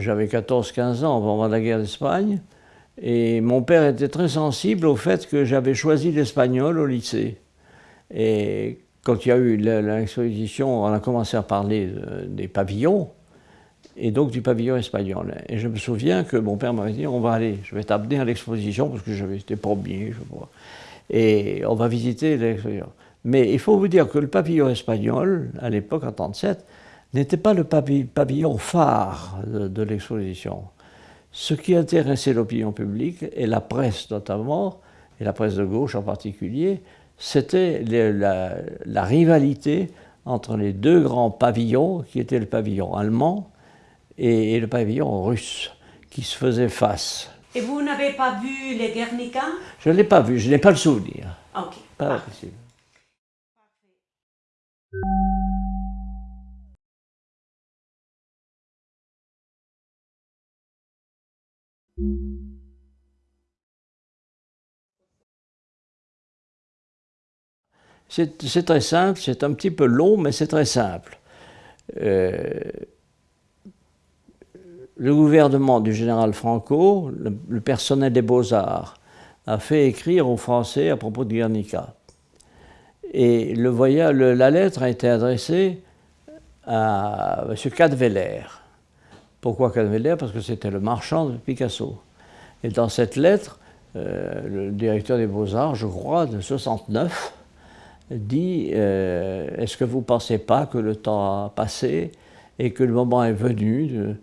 J'avais 14-15 ans au moment de la guerre d'Espagne, et mon père était très sensible au fait que j'avais choisi l'espagnol au lycée. Et quand il y a eu l'exposition, on a commencé à parler des pavillons, et donc du pavillon espagnol. Et je me souviens que mon père m'avait dit, on va aller, je vais t'amener à l'exposition, parce que j'avais été premier, je crois. Et on va visiter l'exposition. Mais il faut vous dire que le pavillon espagnol, à l'époque, en 1937, n'était pas le pavillon phare de, l'exposition. Ce qui intéressait l'opinion publique, et la presse notamment, et la presse de gauche en particulier, c'était la, rivalité entre les deux grands pavillons, qui étaient le pavillon allemand et, le pavillon russe, qui se faisaient face. Et vous n'avez pas vu les Guernica? Je ne l'ai pas vu, je n'ai pas le souvenir. Ok. Pas possible. C'est très simple, c'est un petit peu long, mais c'est très simple. Euh, le gouvernement du général Franco, le, personnel des beaux-arts, a fait écrire aux Français à propos de Guernica. Et le voyage, la lettre a été adressée à M. Cadveller. Pourquoi Cadveller Parce que c'était le marchand de Picasso. Et dans cette lettre, euh, le directeur des Beaux-Arts, je crois, de 69, dit euh, Est-ce que vous ne pensez pas que le temps a passé et que le moment est venu de.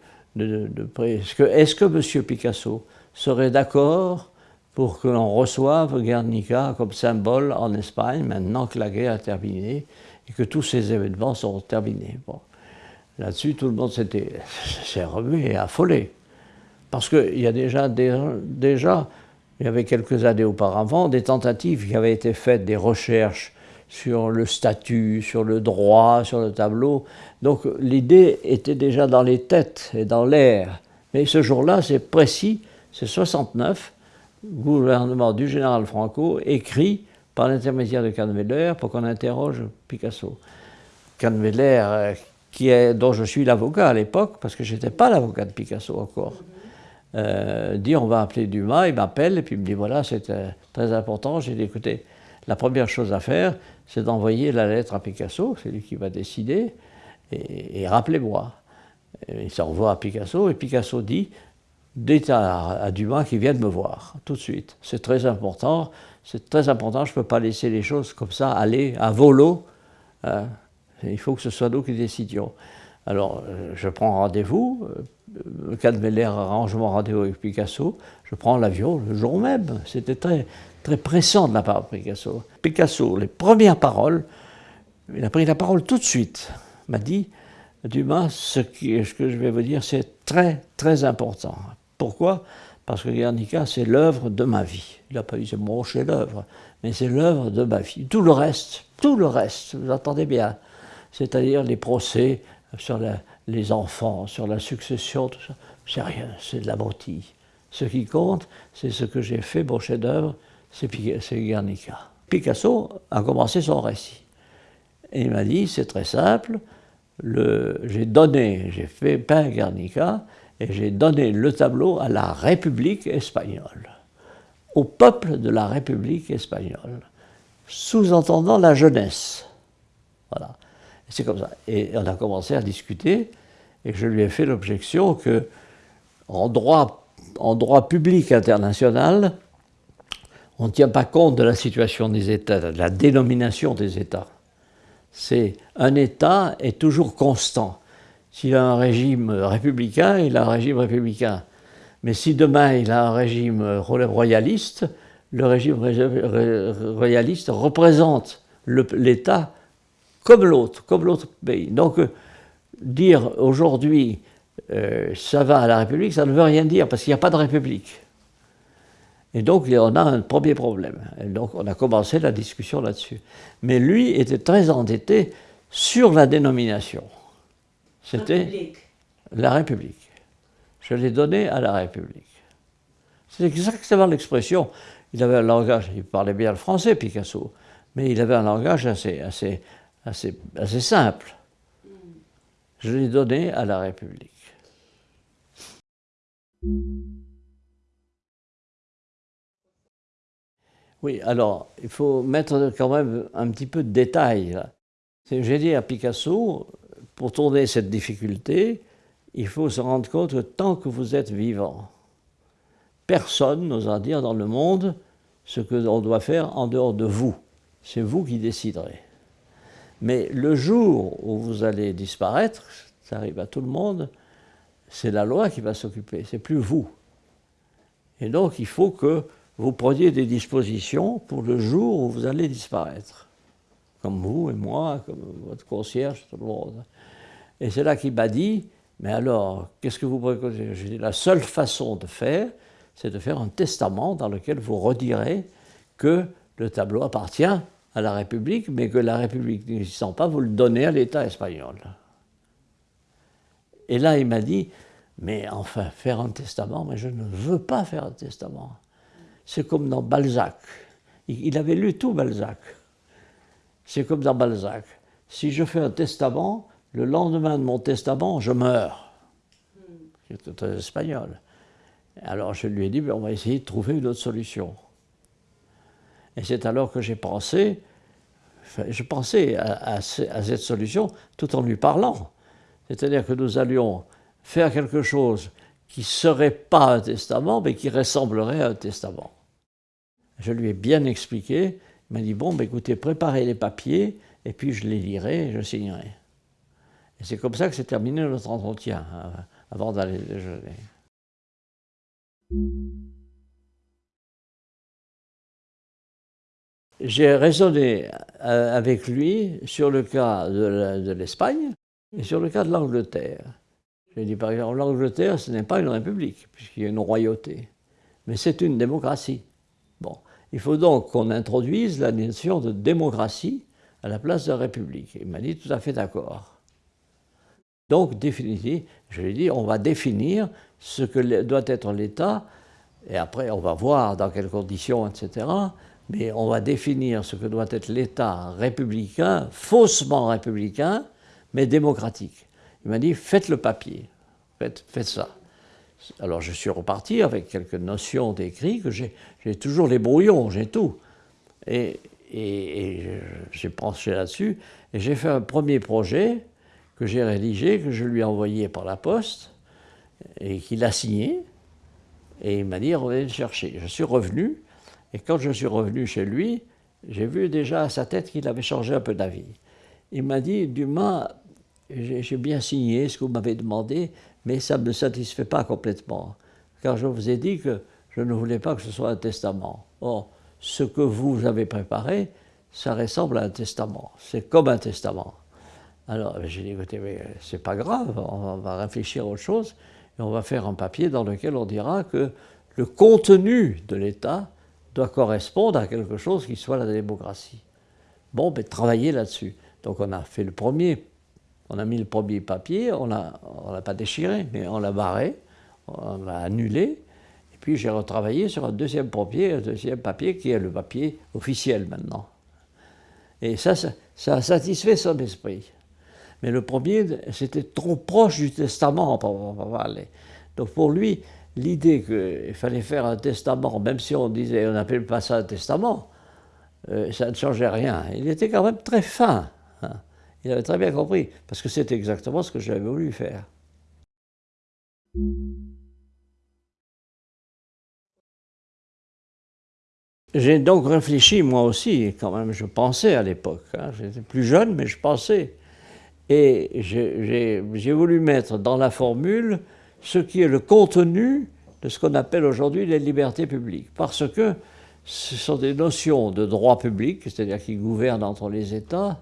Est-ce que, M. Picasso serait d'accord pour que l'on reçoive Guernica comme symbole en Espagne maintenant que la guerre a terminé et que tous ces événements sont terminés? Là-dessus, tout le monde s'est remué et affolé. Parce qu'il y a déjà, il y avait quelques années auparavant, des tentatives qui avaient été faites, des recherches sur le statut, sur le droit, sur le tableau. Donc l'idée était déjà dans les têtes et dans l'air. Mais ce jour-là, c'est précis, c'est 69, gouvernement du général Franco écrit par l'intermédiaire de Canveller pour qu'on interroge Picasso. Canveller, dont je suis l'avocat à l'époque, parce que je n'étais pas l'avocat de Picasso encore, euh, dit on va appeler Dumas, il m'appelle et puis il me dit voilà c'est euh, très important, j'ai dit écoutez, la première chose à faire c'est d'envoyer la lettre à Picasso, c'est lui qui va décider, et, rappelez-moi. Il s'envoie à Picasso et Picasso dit dites à, Dumas qu'il vienne me voir tout de suite. C'est très important, c'est très important, je ne peux pas laisser les choses comme ça aller à volo. Hein. Il faut que ce soit nous qui décidions. Alors, euh, je prends rendez-vous, euh, Cadmeller arrange mon rendez-vous avec Picasso, je prends l'avion le jour même. C'était très, très pressant de la part de Picasso. Picasso, les premières paroles, il a pris la parole tout de suite, m'a dit, Dumas, ce, ce que je vais vous dire, c'est très, très important. Pourquoi? Parce que Guernica, c'est l'œuvre de ma vie. Il n'a pas dit c'est mon chef-d'œuvre, mais c'est l'œuvre de ma vie. Tout le reste, tout le reste, vous entendez bien, c'est-à-dire les procès, sur les enfants, sur la succession, tout ça. C'est rien, c'est de la broutille. Ce qui compte, c'est ce que j'ai fait, mon chef-d'œuvre, c'est Guernica. Picasso a commencé son récit. Et il m'a dit, c'est très simple, j'ai donné, j'ai fait peint Guernica, et j'ai donné le tableau à la République espagnole, au peuple de la République espagnole, sous-entendant la jeunesse. Voilà. C'est comme ça. Et on a commencé à discuter, et je lui ai fait l'objection que, en droit, en droit public international, on ne tient pas compte de la situation des États, de la dénomination des États. C'est un État est toujours constant. S'il a un régime républicain, il a un régime républicain. Mais si demain il a un régime royaliste, le régime royaliste représente l'État comme l'autre, comme l'autre pays. Donc, euh, dire aujourd'hui euh, ça va à la République, ça ne veut rien dire, parce qu'il n'y a pas de République. Et donc, on a un premier problème. Et donc, on a commencé la discussion là-dessus. Mais lui était très endetté sur la dénomination. C'était la République. Je l'ai donné à la République. C'est exactement l'expression. Il avait un langage, il parlait bien le français, Picasso, mais il avait un langage assez, assez, assez, assez simple. Je l'ai donné à la République. Oui, alors, il faut mettre quand même un petit peu de détail. J'ai dit à Picasso, pour tourner cette difficulté, il faut se rendre compte que tant que vous êtes vivant, personne n'osera dire dans le monde ce que l'on doit faire en dehors de vous. C'est vous qui déciderez. Mais le jour où vous allez disparaître, ça arrive à tout le monde, c'est la loi qui va s'occuper, c'est plus vous. Et donc il faut que vous preniez des dispositions pour le jour où vous allez disparaître. Comme vous et moi, comme votre concierge, tout le monde. Et c'est là qu'il m'a dit, mais alors, qu'est-ce que vous préconisez? J'ai dit, la seule façon de faire, c'est de faire un testament dans lequel vous redirez que le tableau appartient à la République, mais que la République n'existant pas, vous le donnez à l'État espagnol. Et là, il m'a dit, mais enfin, faire un testament, mais je ne veux pas faire un testament. C'est comme dans Balzac. Il avait lu tout Balzac. C'est comme dans Balzac. Si je fais un testament, le lendemain de mon testament, je meurs. C'est très espagnol. Alors je lui ai dit, on va essayer de trouver une autre solution. Et c'est alors que j'ai pensé, je pensais à, cette solution tout en lui parlant. C'est-à-dire que nous allions faire quelque chose qui ne serait pas un testament, mais qui ressemblerait à un testament. Je lui ai bien expliqué. Il m'a dit, bon, ben, écoutez, préparez les papiers, et puis je les lirai je signerai. Et c'est comme ça que s'est terminé notre entretien, hein, avant d'aller déjeuner. J'ai raisonné euh, avec lui sur le cas de l'Espagne et sur le cas de l'Angleterre. J'ai dit par exemple, l'Angleterre, ce n'est pas une république, puisqu'il y a une royauté, mais c'est une démocratie. Bon, il faut donc qu'on introduise la notion de démocratie à la place de république. Il m'a dit tout à fait d'accord. Donc, définitivement, je lui ai dit, on va définir ce que doit être l'État, et après on va voir dans quelles conditions, etc. Mais on va définir ce que doit être l'État républicain, faussement républicain, mais démocratique. Il m'a dit, faites le papier, faites, faites ça. Alors je suis reparti avec quelques notions d'écrit, que j'ai toujours les brouillons, j'ai tout. Et, et j'ai penché là-dessus, et j'ai fait un premier projet que j'ai rédigé, que je lui ai envoyé par la poste, et qu'il a signé, et il m'a dit, revenez le chercher. Je suis revenu, et quand je suis revenu chez lui, j'ai vu déjà à sa tête qu'il avait changé un peu d'avis. Il m'a dit, Dumas, j'ai bien signé ce que vous m'avez demandé, mais ça ne me satisfait pas complètement, car je vous ai dit que je ne voulais pas que ce soit un testament. Or, ce que vous avez préparé, ça ressemble à un testament, c'est comme un testament. Alors j'ai dit, écoutez, mais c'est pas grave, on va réfléchir à autre chose, et on va faire un papier dans lequel on dira que le contenu de l'État doit correspondre à quelque chose qui soit la démocratie. Bon, ben travaillez là-dessus. Donc on a fait le premier, on a mis le premier papier, on l'a on pas déchiré, mais on l'a barré, on l'a annulé, et puis j'ai retravaillé sur un deuxième papier, un deuxième papier qui est le papier officiel maintenant. Et ça, ça a satisfait son esprit. Mais le premier, c'était trop proche du testament pour parler. Donc pour lui, l'idée qu'il fallait faire un testament, même si on disait, on n'appelait pas ça un testament, euh, ça ne changeait rien. Il était quand même très fin. Hein. Il avait très bien compris, parce que c'était exactement ce que j'avais voulu faire. J'ai donc réfléchi, moi aussi, quand même, je pensais à l'époque. Hein. J'étais plus jeune, mais je pensais. Et j'ai voulu mettre dans la formule ce qui est le contenu de ce qu'on appelle aujourd'hui les libertés publiques. Parce que ce sont des notions de droit public, c'est-à-dire qui gouvernent entre les États,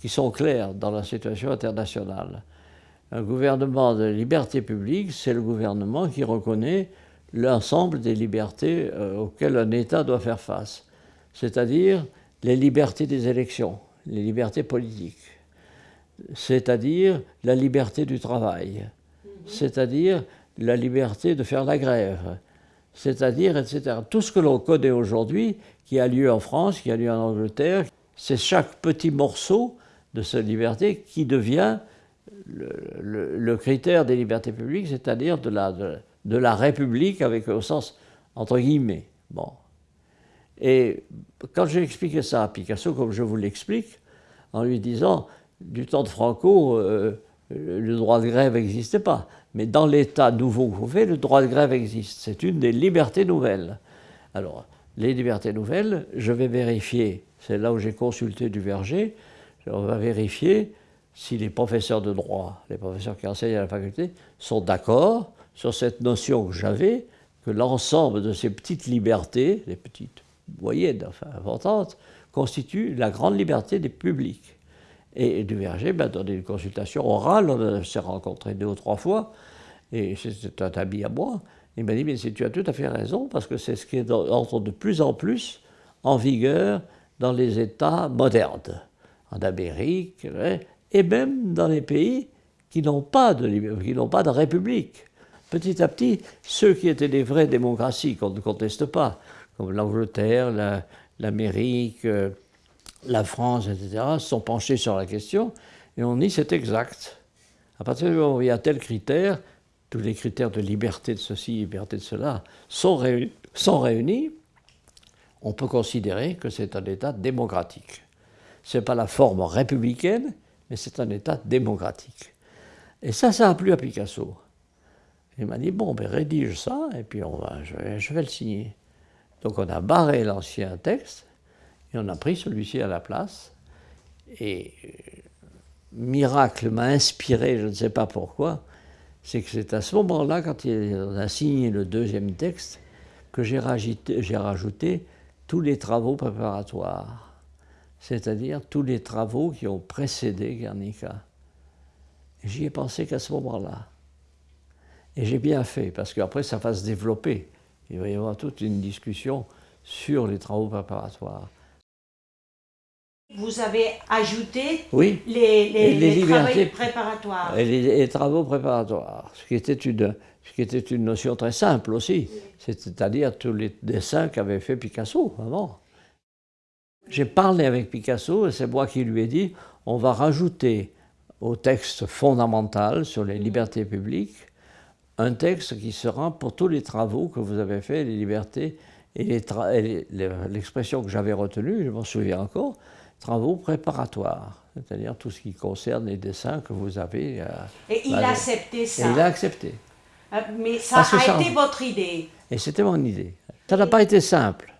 qui sont claires dans la situation internationale. Un gouvernement de liberté publique, c'est le gouvernement qui reconnaît l'ensemble des libertés euh, auxquelles un État doit faire face, c'est-à-dire les libertés des élections, les libertés politiques, c'est-à-dire la liberté du travail, c'est-à-dire la liberté de faire la grève, c'est-à-dire, etc. Tout ce que l'on connaît aujourd'hui, qui a lieu en France, qui a lieu en Angleterre, c'est chaque petit morceau de cette liberté qui devient le, critère des libertés publiques, c'est-à-dire de la, de, la République avec au sens entre guillemets. Bon. Et quand j'ai expliqué ça à Picasso, comme je vous l'explique, en lui disant, du temps de Franco, euh, le droit de grève n'existait pas. Mais dans l'État nouveau qu'on fait, le droit de grève existe. C'est une des libertés nouvelles. Alors, les libertés nouvelles, je vais vérifier, c'est là où j'ai consulté du verger, on va vérifier si les professeurs de droit, les professeurs qui enseignent à la faculté, sont d'accord sur cette notion que j'avais, que l'ensemble de ces petites libertés, les petites moyennes, enfin importantes, constituent la grande liberté des publics. Et Duverger m'a donné une consultation orale, on s'est rencontrés deux ou trois fois, et c'est un ami à moi. Il m'a dit, mais tu as tout à fait raison, parce que c'est ce qui entre de plus en plus en vigueur dans les États modernes, en Amérique, hein, et même dans les pays qui n'ont pas pas de république. Petit à petit, ceux qui étaient des vraies démocraties, qu'on ne conteste pas, comme l'Angleterre, l'Amérique, euh, la France, etc., sont penchés sur la question et on dit c'est exact. À partir du moment où il y a tel critère, tous les critères de liberté de ceci, liberté de cela sont réunis, sont réunis on peut considérer que c'est un État démocratique. Ce n'est pas la forme républicaine, mais c'est un État démocratique. Et ça, ça a plu à Picasso. Il m'a dit, bon, ben rédige ça, et puis on va, je vais le signer. Donc on a barré l'ancien texte, et on a pris celui-ci à la place. Et euh, miracle m'a inspiré, je ne sais pas pourquoi, c'est que c'est à ce moment-là, quand on a signé le deuxième texte, que j'ai rajouté, rajouté, tous les travaux préparatoires, c'est-à-dire tous les travaux qui ont précédé Guernica. J'y ai pensé qu'à ce moment-là. Et j'ai bien fait, parce qu'après ça va se développer. Il va y avoir toute une discussion sur les travaux préparatoires. Vous avez ajouté oui, les, les, travaux préparatoires. Et les, travaux préparatoires, ce qui, était une, ce qui était une notion très simple aussi, c'est-à-dire tous les dessins qu'avait fait Picasso avant. J'ai parlé avec Picasso et c'est moi qui lui ai dit on va rajouter au texte fondamental sur les libertés publiques un texte qui sera pour tous les travaux que vous avez faits, les libertés et l'expression que j'avais retenue, je m'en souviens encore, travaux préparatoires, c'est-à-dire tout ce qui concerne les dessins que vous avez. Euh, et il a accepté ça. Et il a accepté. Mais ça a été votre idée. Et c'était mon idée. Ça n'a pas été simple,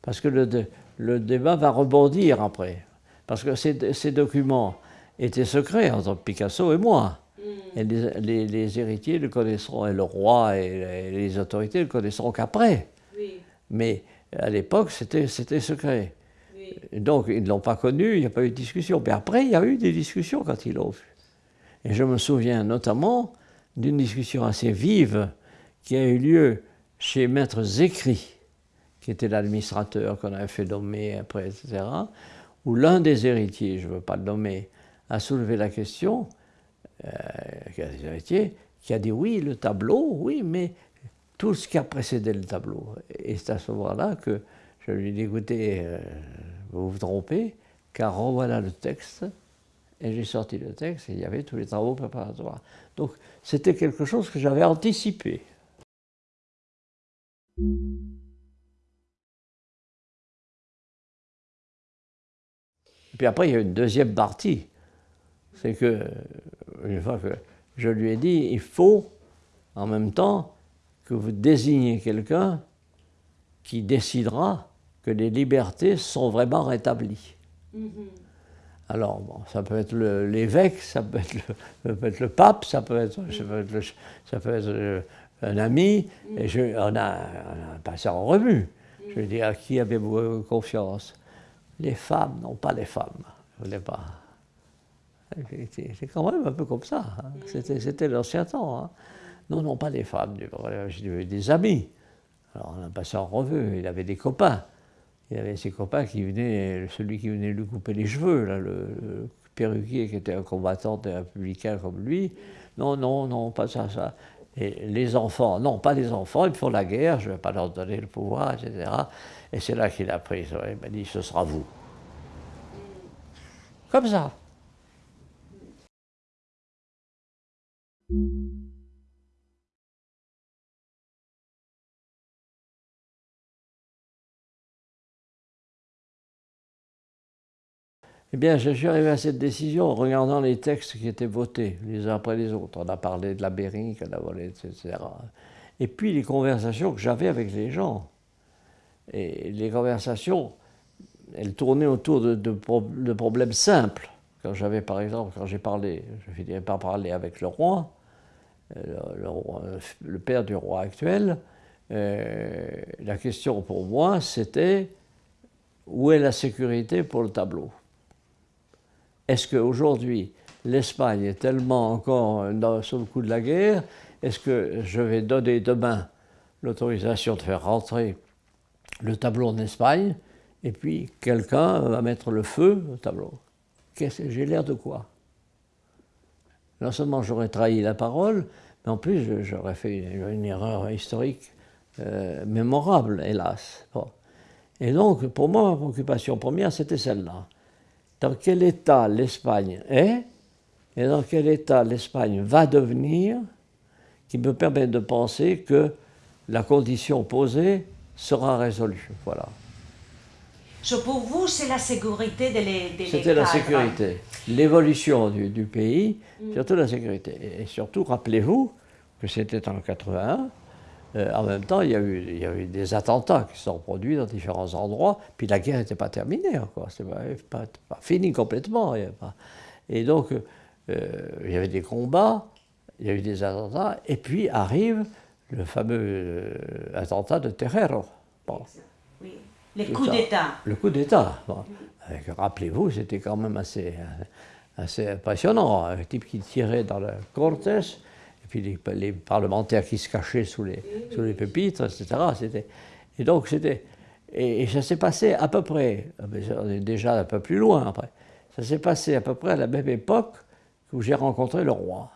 parce que le, le, débat va rebondir après. Parce que ces, ces, documents étaient secrets entre Picasso et moi. Hmm. Et les, les, héritiers le connaisseront, et le roi et les, autorités le connaisseront qu'après. Oui. Mais à l'époque, c'était secret. Donc, ils ne l'ont pas connu, il n'y a pas eu de discussion. Mais après, il y a eu des discussions quand ils l'ont vu. Et je me souviens notamment d'une discussion assez vive qui a eu lieu chez Maître Zécry, qui était l'administrateur qu'on avait fait nommer après, etc., où l'un des héritiers, je ne veux pas le nommer, a soulevé la question, euh, héritiers, qui a dit oui, le tableau, oui, mais tout ce qui a précédé le tableau. Et c'est à ce moment-là que je lui ai dit, écoutez, euh, vous vous trompez, car revoilà le texte, et j'ai sorti le texte, et il y avait tous les travaux préparatoires. Donc c'était quelque chose que j'avais anticipé. Et puis après, il y a une deuxième partie. C'est que, une fois que je lui ai dit, il faut, en même temps, que vous désigniez quelqu'un qui décidera que les libertés sont vraiment rétablies. Mm-hmm. Alors, bon, ça peut être l'évêque, ça, peut être le pape, ça peut être, ça peut être, ça peut être euh, un ami, mm. et je, on, a, passé en revue. Mm. Je dis à qui avez-vous confiance? Les femmes, non pas les femmes, je ne voulais pas. C'est quand même un peu comme ça, hein. mm. c'était l'ancien temps. Hein. Non, non, pas des femmes, j'ai des amis. Alors on a passé en revue, il avait des copains. Il y avait ses copains qui venaient, celui qui venait lui couper les cheveux, là, le, perruquier qui était un combattant des républicains comme lui. Non, non, non, pas ça, ça. Et les enfants, non, pas les enfants, ils font la guerre, je ne vais pas leur donner le pouvoir, etc. Et c'est là qu'il a pris, il m'a dit, ce sera vous. Comme ça. Eh bien, je suis arrivé à cette décision en regardant les textes qui étaient votés, les uns après les autres. On a parlé de la Bering, on a volé, etc. Et puis les conversations que j'avais avec les gens. Et les conversations, elles tournaient autour de, problèmes simples. Quand j'avais, par exemple, quand j'ai parlé, je finirais par parler avec le roi, euh, le, père du roi actuel, euh, la question pour moi, c'était où est la sécurité pour le tableau? Est-ce qu'aujourd'hui, l'Espagne est tellement encore dans, sur le coup de la guerre, est-ce que je vais donner demain l'autorisation de faire rentrer le tableau en Espagne, et puis quelqu'un va mettre le feu au tableau? J'ai l'air de quoi? Non seulement j'aurais trahi la parole, mais en plus j'aurais fait une, erreur historique euh, mémorable, hélas. Et donc, pour moi, ma préoccupation première, c'était celle-là dans quel état l'Espagne est et dans quel état l'Espagne va devenir qui me permet de penser que la condition posée sera résolue. Voilà. pour vous, c'est la sécurité de C'était la sécurité, l'évolution du, du, pays, mm. surtout la sécurité. Et surtout, rappelez-vous que c'était en 81, euh, en même temps, il y, a eu, il y, a eu, des attentats qui se sont produits dans différents endroits, puis la guerre n'était pas terminée encore, c'était pas, pas, fini complètement. Et donc, euh, il y avait des combats, il y a eu des attentats, et puis arrive le fameux euh, attentat de Terrero. Oui. Le coup d'État. Le coup d'État. Rappelez-vous, c'était quand même assez, assez impressionnant. Un type qui tirait dans le Cortés, et puis les, parlementaires qui se cachaient sous les, sous les pupitres, etc. Et donc c'était. Et, ça s'est passé à peu près, ah on est déjà un peu plus loin après, ça s'est passé à peu près à la même époque où j'ai rencontré le roi.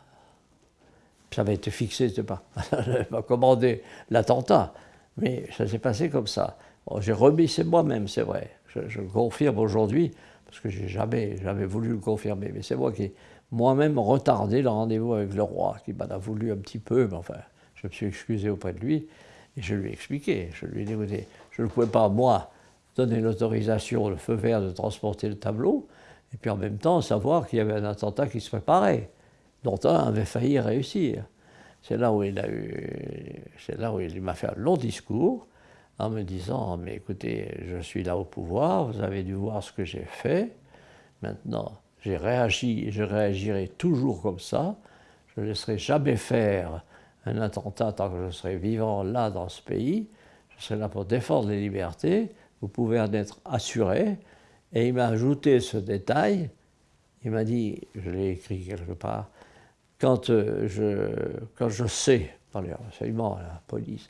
Ça avait été fixé, je pas, pas commandé l'attentat, mais ça s'est passé comme ça. j'ai remis, c'est moi-même, c'est vrai, je, je, le confirme aujourd'hui, parce que j'ai jamais, jamais voulu le confirmer, mais c'est moi qui moi-même retardé le rendez-vous avec le roi, qui m'en a voulu un petit peu, mais enfin, je me suis excusé auprès de lui, et je lui ai expliqué. Je lui ai dit, écoutez, je ne pouvais pas, moi, donner l'autorisation, le feu vert de transporter le tableau, et puis en même temps savoir qu'il y avait un attentat qui se préparait, dont un avait failli réussir. C'est là où il a eu, c'est là où il m'a fait un long discours en me disant, mais écoutez, je suis là au pouvoir, vous avez dû voir ce que j'ai fait, maintenant, j'ai réagi et je réagirai toujours comme ça. Je ne laisserai jamais faire un attentat tant que je serai vivant là dans ce pays. Je serai là pour défendre les libertés. Vous pouvez en être assuré. Et il m'a ajouté ce détail. Il m'a dit, je l'ai écrit quelque part, quand, euh, je, quand je sais, par les renseignements, la police,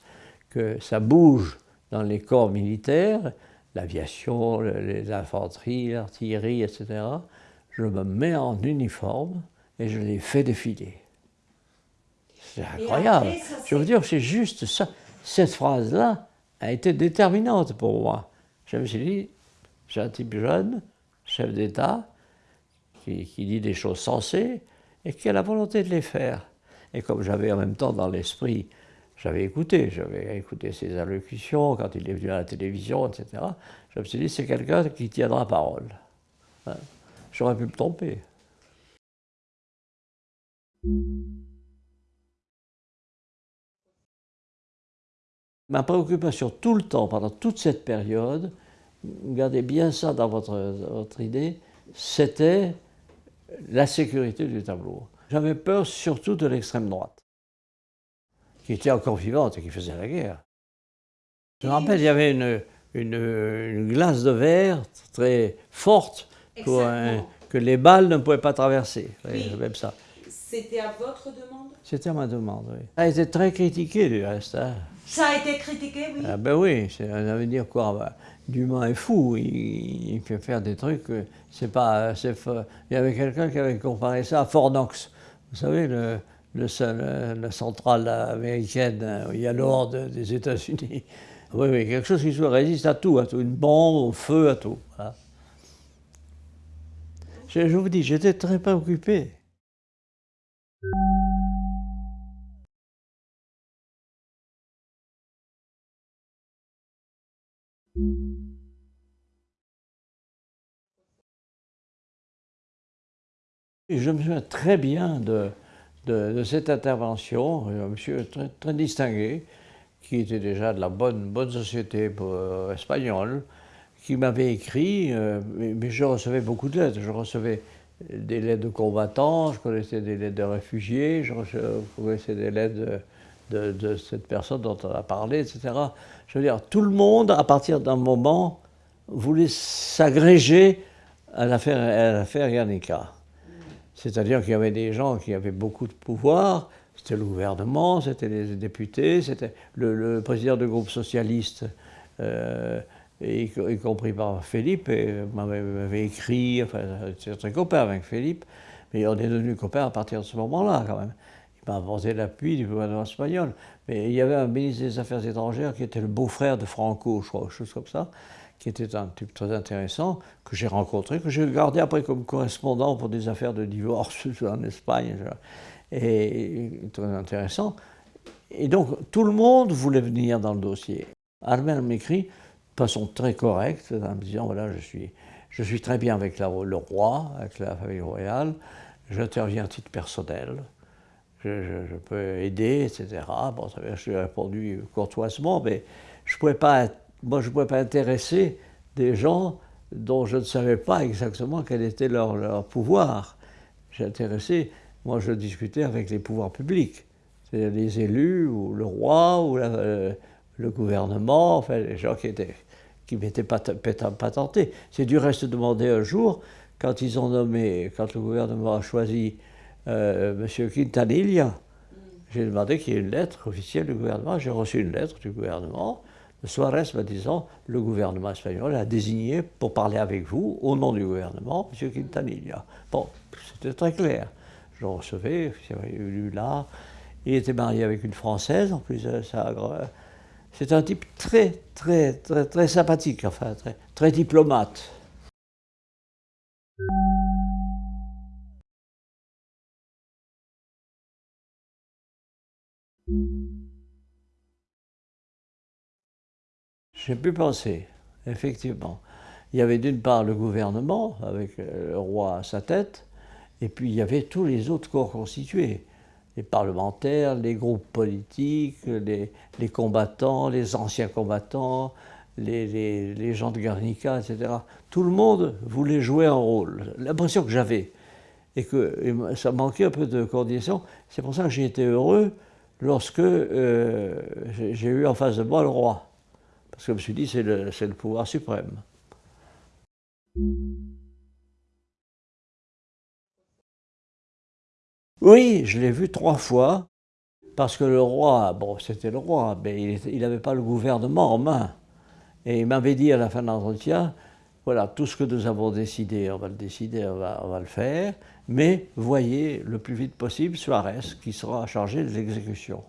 que ça bouge dans les corps militaires, l'aviation, l'infanterie, l'artillerie, etc., je me mets en uniforme et je les fais défiler. C'est incroyable. je veux dire, c'est juste ça. Cette phrase-là a été déterminante pour moi. Je me suis dit, j'ai un type jeune, chef d'État, qui, qui, dit des choses sensées et qui a la volonté de les faire. Et comme j'avais en même temps dans l'esprit, j'avais écouté, j'avais écouté ses allocutions quand il est venu à la télévision, etc. Je me suis dit, c'est quelqu'un qui tiendra parole. Hein. J'aurais pu me tromper. Ma préoccupation tout le temps, pendant toute cette période, gardez bien ça dans votre, idée, c'était la sécurité du tableau. J'avais peur surtout de l'extrême droite, qui était encore vivante et qui faisait la guerre. Je me rappelle, il y avait une glace de verre très forte que les balles ne pouvaient pas traverser. Oui. Même ça. C'était à votre demande? C'était à ma demande, oui. Ça a été très critiqué du reste. hein. Ça a été critiqué, oui. Ah ben oui, ça veut dire quoi ben, Dumas est fou, il, il fait faire des trucs, c'est pas... fa- Il y avait quelqu'un qui avait comparé ça à Fort Knox. Vous savez, le, le seul- la centrale américaine, hein, il y a l'ordre des États-Unis. Oui, oui, quelque chose qui résiste à tout, à tout, une bombe, au feu, à tout. voilà. Je, vous dis, j'étais très préoccupé. Je me souviens très bien de, cette intervention, un monsieur très, très distingué, qui était déjà de la bonne, bonne société euh, espagnole, qui m'avait écrit, euh, mais, je recevais beaucoup de lettres. Je recevais des lettres de combattants, je connaissais des lettres de réfugiés, je connaissais des lettres de, cette personne dont on a parlé, etc. Je veux dire, tout le monde, à partir d'un moment, voulait s'agréger à l'affaire Guernica. C'est-à-dire qu'il y avait des gens qui avaient beaucoup de pouvoir, c'était le gouvernement, c'était les députés, c'était le, le président du groupe socialiste, euh, y, compris par Philippe, et m'avait écrit, enfin, j'étais très copain avec Philippe, mais on est devenus copains à partir de ce moment-là quand même. Il m'a apporté l'appui du gouvernement espagnol. Mais il y avait un ministre des Affaires étrangères qui était le beau-frère de Franco, je crois, quelque chose comme ça, qui était un type très intéressant, que j'ai rencontré, que j'ai gardé après comme correspondant pour des affaires de divorce en Espagne. Et très intéressant. Et donc, tout le monde voulait venir dans le dossier. Armel m'écrit façon très correcte, en me disant voilà, je suis, je suis très bien avec le roi, avec la famille royale, j'interviens à titre personnel, je, peux aider, etc. Bon, ça je lui ai répondu courtoisement, mais je pouvais pas, moi, je ne pouvais pas intéresser des gens dont je ne savais pas exactement quel était leur, leur pouvoir. J'ai intéressé, moi, je discutais avec les pouvoirs publics, c'est-à-dire les élus, ou le roi, ou la- euh, le gouvernement, enfin, les gens qui étaient qui m'étaient pas, pas, pas tentés. C'est du reste demandé un jour, quand ils ont nommé, quand le gouvernement a choisi euh, M. Quintanilla, j'ai demandé qu'il y ait une lettre officielle du gouvernement. J'ai reçu une lettre du gouvernement de Suarez me disant le gouvernement espagnol a désigné pour parler avec vous, au nom du gouvernement, M. Quintanilla. Bon, c'était très clair. Je recevais, j'avais lu là. Il était marié avec une Française, en plus, ça, euh, c'est un type très, très, très, très sympathique, enfin, très, très diplomate. J'ai pu penser, effectivement. Il y avait d'une part le gouvernement, avec euh, le roi à sa tête, et puis il y avait tous les autres corps constitués. Les parlementaires, les groupes politiques, les, les combattants, les anciens combattants, les, les- gens de Guernica, etc. Tout le monde voulait jouer un rôle. L'impression que j'avais, et que ça manquait un peu de coordination, c'est pour ça que j'ai été heureux lorsque euh, j'ai eu en face de moi le roi. Parce que je me suis dit, c'est le, le pouvoir suprême. Oui, je l'ai vu trois fois, parce que le roi, bon, c'était le roi, mais il n'avait pas le gouvernement en main. Et il m'avait dit à la fin de l'entretien, voilà, tout ce que nous avons décidé, on va le décider, on va, le faire, mais voyez le plus vite possible Suarez, qui sera chargé de l'exécution.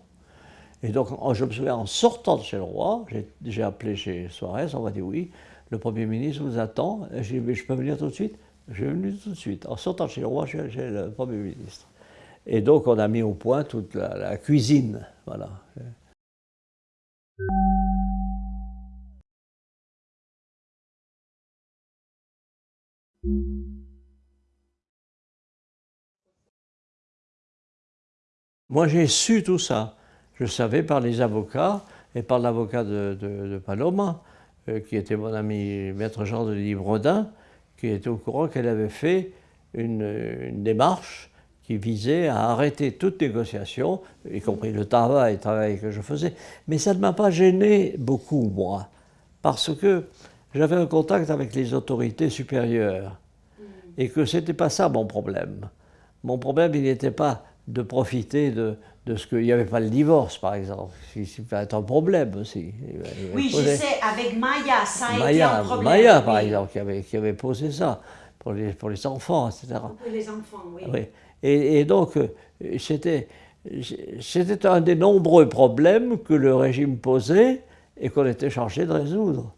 Et donc, je me souviens, en sortant de chez le roi, j'ai- appelé chez Suarez, on m'a dit oui, le Premier ministre vous attend. J'ai mais je peux venir tout de suite? Je suis tout de suite. En sortant de chez le roi, j'ai chez le Premier ministre. Et donc, on a mis au point toute la, cuisine. Voilà. Moi, j'ai su tout ça. Je savais par les avocats et par l'avocat de, Paloma, euh, qui était mon ami maître Jean de Livredin, qui était au courant qu'elle avait fait une démarche qui visait à arrêter toute négociation, y compris le travail, le travail que je faisais. Mais ça ne m'a pas gêné beaucoup, moi, parce que j'avais un contact avec les autorités supérieures et que ce n'était pas ça mon problème. Mon problème, il n'était pas de profiter de, de ce qu'il n'y avait pas le divorce, par exemple. C'est peut être un problème aussi. Oui, je sais, avec Maya, ça a Maya, été un problème. Maya, par exemple, qui avait, qui avait posé ça pour les, pour les enfants, etc. Pour les enfants, oui. Oui. Et, et donc, euh, c'était c'était un des nombreux problèmes que le régime posait et qu'on était chargé de résoudre.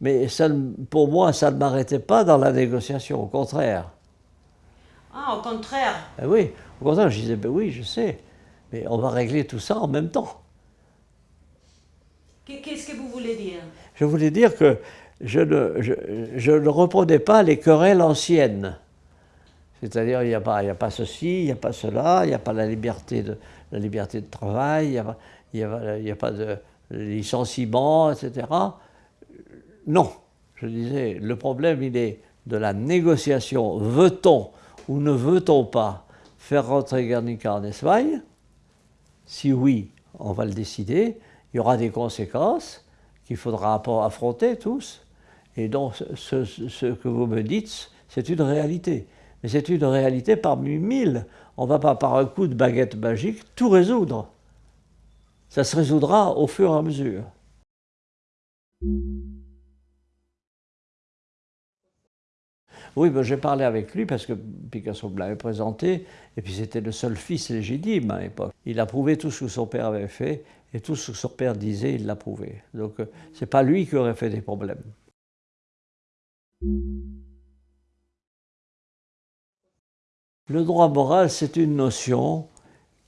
Mais ça, pour moi, ça ne m'arrêtait pas dans la négociation, au contraire. Ah, au contraire. Ben oui, au contraire, je disais, ben oui, je sais, mais on va régler tout ça en même temps. Qu'est-ce que vous voulez dire? Je voulais dire que je ne, je, je ne reprenais pas les querelles anciennes. C'est-à-dire, il n'y a, pas, a pas ceci, il n'y a pas cela, il n'y a pas la liberté de, la liberté de travail, il n'y a, pas- a, pas de licenciement, etc. Non, je disais, le problème, il est de la négociation. Veut-on ou ne veut-on pas faire rentrer Guernica en Espagne? Si oui, on va le décider. Il y aura des conséquences qu'il faudra affronter tous. Et donc, ce que vous me dites, c'est une réalité. C'est une réalité parmi mille. On ne va pas par un coup de baguette magique tout résoudre. Ça se résoudra au fur et à mesure. Oui, ben, j'ai parlé avec lui parce que Picasso me l'avait présenté, et puis c'était le seul fils légitime à l'époque. Il approuvait tout ce que son père avait fait, et tout ce que son père disait, il l'approuvait. Donc euh, c'est pas lui qui aurait fait des problèmes. Le droit moral, c'est une notion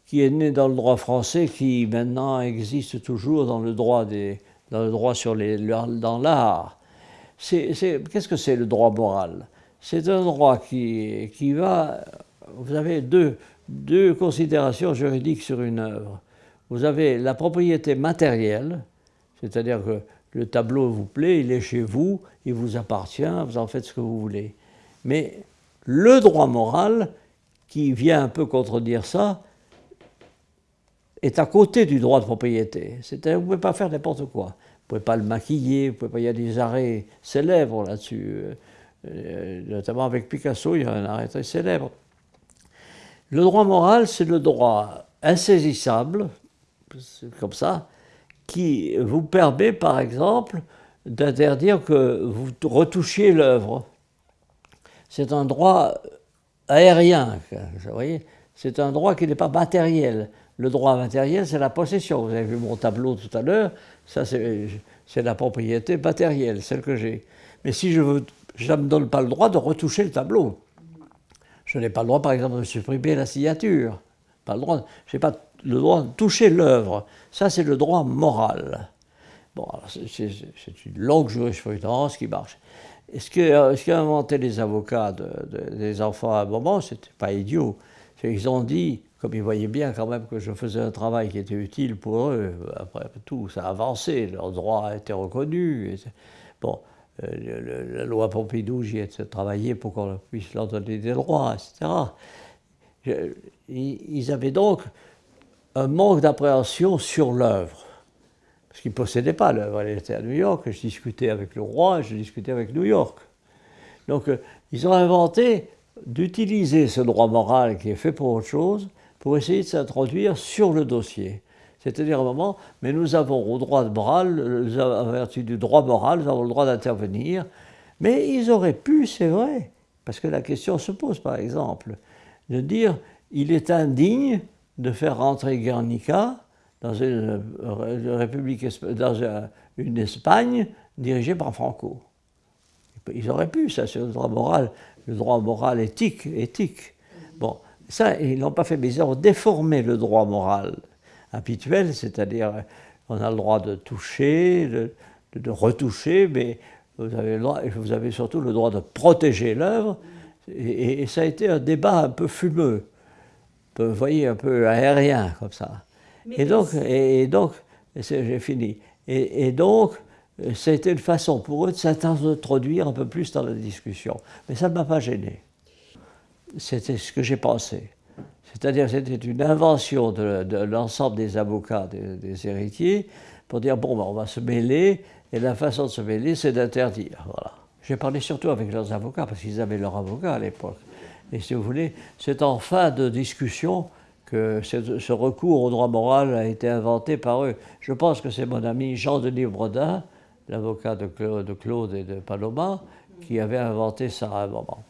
qui est née dans le droit français, qui maintenant existe toujours dans le droit, dans le droit sur les, dans l'art. Qu'est-ce que c'est le droit moral? C'est un droit qui, qui va... Vous avez deux, deux considérations juridiques sur une œuvre. Vous avez la propriété matérielle, c'est-à-dire que le tableau vous plaît, il est chez vous, il vous appartient, vous en faites ce que vous voulez. Mais le droit moral, qui vient un peu contredire ça, est à côté du droit de propriété. C'est-à-dire, vous ne pouvez pas faire n'importe quoi. Vous ne pouvez pas le maquiller, vous pouvez pas, il y a des arrêts célèbres là-dessus. Euh, notamment avec Picasso, il y a un arrêt très célèbre. Le droit moral, c'est le droit insaisissable, comme ça, qui vous permet, par exemple, d'interdire que vous retouchiez l'œuvre. C'est un droit aérien, vous voyez C'est un droit qui n'est pas matériel. Le droit matériel, c'est la possession. Vous avez vu mon tableau tout à l'heure, ça c'est la propriété matérielle, celle que j'ai. Mais si je veux, je ne me donne pas le droit de retoucher le tableau. Je n'ai pas le droit, par exemple, de supprimer la signature. Pas le droit, je n'ai pas le droit de toucher l'œuvre. Ça, c'est le droit moral. Bon, c'est une longue jurisprudence qui marche. Et ce qu'ont inventé les avocats de- de- des enfants à un moment, c'était pas idiot. Qu'ils ont dit, comme ils voyaient bien quand même que je faisais un travail qui était utile pour eux, après tout, ça a avancé, leurs droits étaient reconnus. bon, euh, la loi Pompidou, j'y ai travaillé pour qu'on puisse leur donner des droits, etc. Ils ils avaient donc un manque d'appréhension sur l'œuvre. Parce qu'ils ne possédaient pas l'œuvre, elle était à New York, je discutais avec le roi, je discutais avec New York. Donc euh, ils ont inventé d'utiliser ce droit moral qui est fait pour autre chose, pour essayer de s'introduire sur le dossier. C'est-à-dire un moment, mais nous avons au droit moral, en vertu du droit moral, nous avons le droit d'intervenir. Mais ils auraient pu, c'est vrai, parce que la question se pose par exemple, de dire il est indigne de faire rentrer Guernica dans une, euh, république, dans un- une Espagne dirigée par Franco. Ils auraient pu, ça c'est le droit moral, le droit moral éthique, éthique. Bon, ça, ils l'ont pas fait, mais ils ont déformé le droit moral habituel, c'est-à-dire on a le droit de toucher, de, retoucher, mais vous avez, le droit, vous avez surtout le droit de protéger l'œuvre, et, ça a été un débat un peu fumeux, vous voyez, un peu aérien comme ça. Et donc, et, donc j'ai fini. Et, et donc, euh, été une façon pour eux de s'introduire un peu plus dans la discussion. Mais ça ne m'a pas gêné. C'était ce que j'ai pensé. C'est-à-dire que c'était une invention de, de l'ensemble des avocats, des, des héritiers, pour dire, bon, ben, on va se mêler, et la façon de se mêler, c'est d'interdire. Voilà. J'ai parlé surtout avec leurs avocats, parce qu'ils avaient leur avocat à l'époque. Et si vous voulez, c'est en fin de discussion que ce, recours au droit moral a été inventé par eux. Je pense que c'est mon ami Jean-Denis Brodin, l'avocat de, de Claude et de Paloma, qui avait inventé ça à un moment.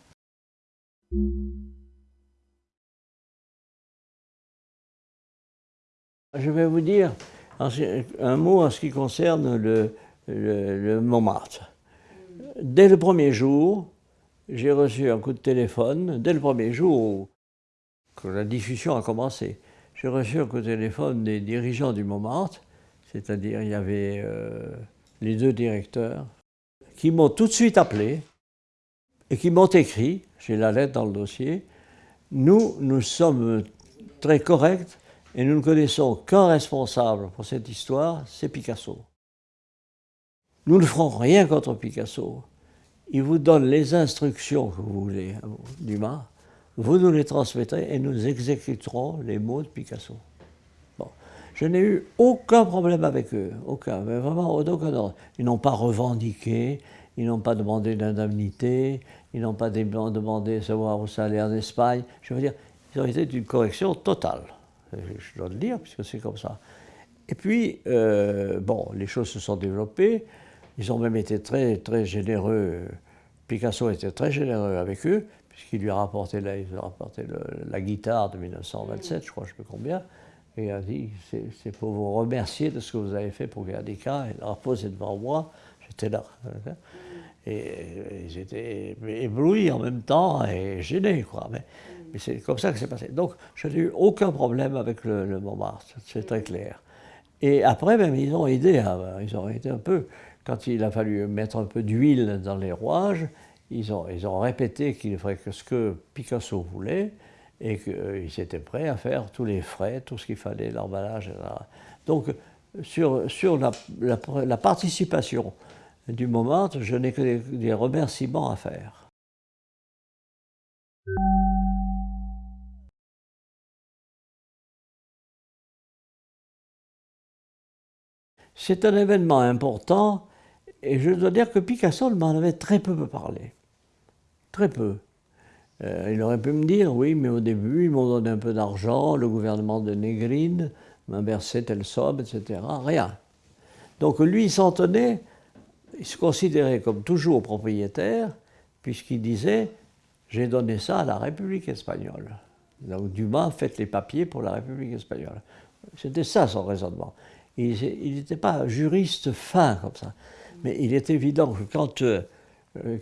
Je vais vous dire un mot en ce qui concerne le, le, Montmartre. Dès le premier jour, j'ai reçu un coup de téléphone, dès le premier jour la diffusion a commencé, j'ai reçu de téléphone des dirigeants du Montmartre, c'est-à-dire il y avait euh, les deux directeurs, qui m'ont tout de suite appelé et qui m'ont écrit, j'ai la lettre dans le dossier, nous, nous sommes très corrects et nous ne connaissons qu'un responsable pour cette histoire, c'est Picasso. Nous ne ferons rien contre Picasso. Il vous donne les instructions que vous voulez, Dumas, vous nous les transmettrez et nous exécuterons les mots de Picasso. Bon. Je n'ai eu aucun problème avec eux, aucun, mais vraiment aucun ordre. Ils n'ont pas revendiqué, ils n'ont pas demandé d'indemnité, ils n'ont pas demandé de savoir où ça allait en Espagne. Je veux dire, ils ont été d'une correction totale. Je dois le dire, puisque c'est comme ça. Et puis, euh, bon, les choses se sont développées. Ils ont même été très, très généreux. Picasso était très généreux avec eux, puisqu'il lui a rapporté, la, rapporté la guitare de 1927, je crois, je ne sais pas combien. Et il a dit, c'est pour vous remercier de ce que vous avez fait pour Guernica. Il l'a reposé devant moi, j'étais là. Et, j'étais ébloui en même temps et gêné, quoi. Mais, c'est comme ça que c'est passé. Donc, je n'ai eu aucun problème avec le, Montmartre, c'est très clair. Et après, même, ils ont aidé, ils ont aidé un peu. Quand il a fallu mettre un peu d'huile dans les rouages, ils ont, répété qu'il ferait que ce que Picasso voulait et qu'ils étaient prêts à faire tous les frais, tout ce qu'il fallait, l'emballage, etc. Donc, sur, la, la participation du moment, je n'ai que des, remerciements à faire. C'est un événement important et je dois dire que Picasso m'en avait très peu parlé. Très peu. Euh, il aurait pu me dire, oui, mais au début, ils m'ont donné un peu d'argent, le gouvernement de Négrine m'a versé telle somme, etc. Rien. Donc lui, il s'en tenait il se considérait comme toujours propriétaire, puisqu'il disait J'ai donné ça à la République espagnole. Donc Dumas, faites les papiers pour la République espagnole. C'était ça son raisonnement. Il n'était pas juriste fin comme ça. Mais il est évident que quand euh,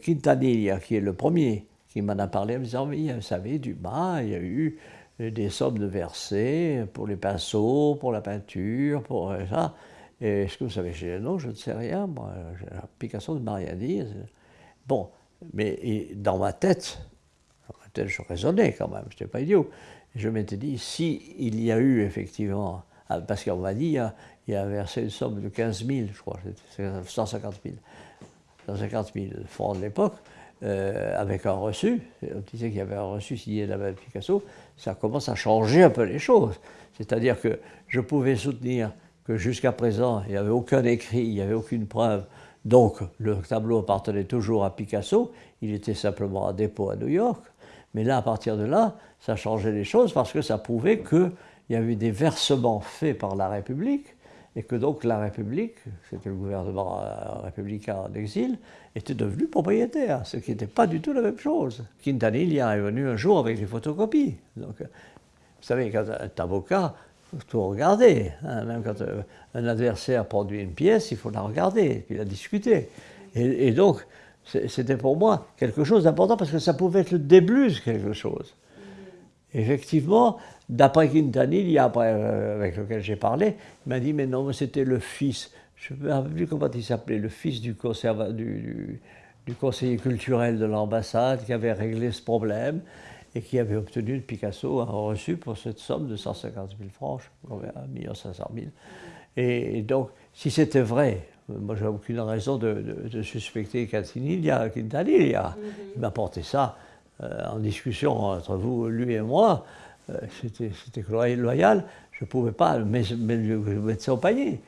Quintanilla, qui est le premier qui m'en a parlé, me disant Mais vous savez, Dumas, il y a eu des sommes de versées pour les pinceaux, pour la peinture, pour ça. Est-ce que vous savez, je non, je ne sais rien, moi, Picasso ne m'a rien dit. Bon, mais dans ma tête, dans ma tête, je raisonnais quand même, je n'étais pas idiot. Je m'étais dit, si il y a eu effectivement, ah, parce qu'on m'a dit, il y a versé une somme de 15 000, je crois, 150 000, 150 000 francs de l'époque, euh, avec un reçu, on disait qu'il y avait un reçu signé de Picasso, ça commence à changer un peu les choses. C'est-à-dire que je pouvais soutenir que jusqu'à présent, il n'y avait aucun écrit, il n'y avait aucune preuve. Donc, le tableau appartenait toujours à Picasso, il était simplement à dépôt à New York. Mais là, à partir de là, ça changeait les choses parce que ça prouvait qu'il y avait des versements faits par la République et que donc la République, c'était le gouvernement euh, républicain en exil, était devenu propriétaire, ce qui n'était pas du tout la même chose. Quintanilla est venu un jour avec des photocopies. Donc, vous savez, quand un avocat, tout regarder. Hein. Même quand euh, un adversaire produit une pièce, il faut la regarder, puis la discuter. Et, donc, c'était pour moi quelque chose d'important parce que ça pouvait être le début de quelque chose. Effectivement, d'après Quintanilla, euh, avec lequel j'ai parlé, il m'a dit Mais non, c'était le fils, je ne me rappelle plus comment il s'appelait, le fils du, conseiller culturel de l'ambassade qui avait réglé ce problème et qui avait obtenu de Picasso un reçu pour cette somme de 150 000 francs, je 1 500 000. Et, donc, si c'était vrai, moi j'ai aucune raison de, suspecter Quintanilla, Quintanilla. Il m'a porté ça euh, en discussion entre vous, lui et moi, euh, c'était loyal, je ne pouvais pas mettre ça au panier.